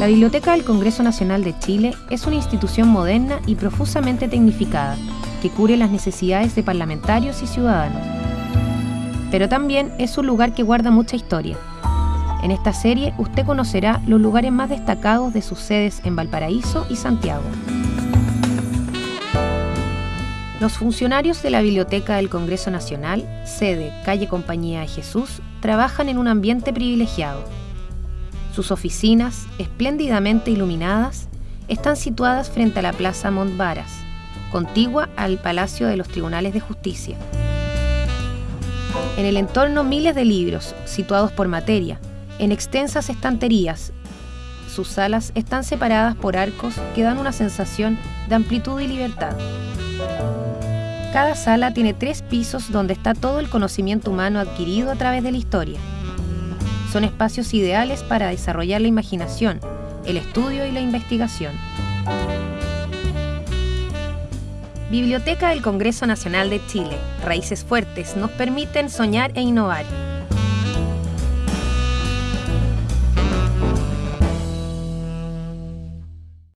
La Biblioteca del Congreso Nacional de Chile es una institución moderna y profusamente tecnificada que cubre las necesidades de parlamentarios y ciudadanos. Pero también es un lugar que guarda mucha historia. En esta serie usted conocerá los lugares más destacados de sus sedes en Valparaíso y Santiago. Los funcionarios de la Biblioteca del Congreso Nacional, sede Calle Compañía de Jesús, trabajan en un ambiente privilegiado sus oficinas, espléndidamente iluminadas, están situadas frente a la Plaza Montbaras, contigua al Palacio de los Tribunales de Justicia. En el entorno miles de libros, situados por materia, en extensas estanterías. Sus salas están separadas por arcos que dan una sensación de amplitud y libertad. Cada sala tiene tres pisos donde está todo el conocimiento humano adquirido a través de la historia. Son espacios ideales para desarrollar la imaginación, el estudio y la investigación. Biblioteca del Congreso Nacional de Chile. Raíces fuertes nos permiten soñar e innovar.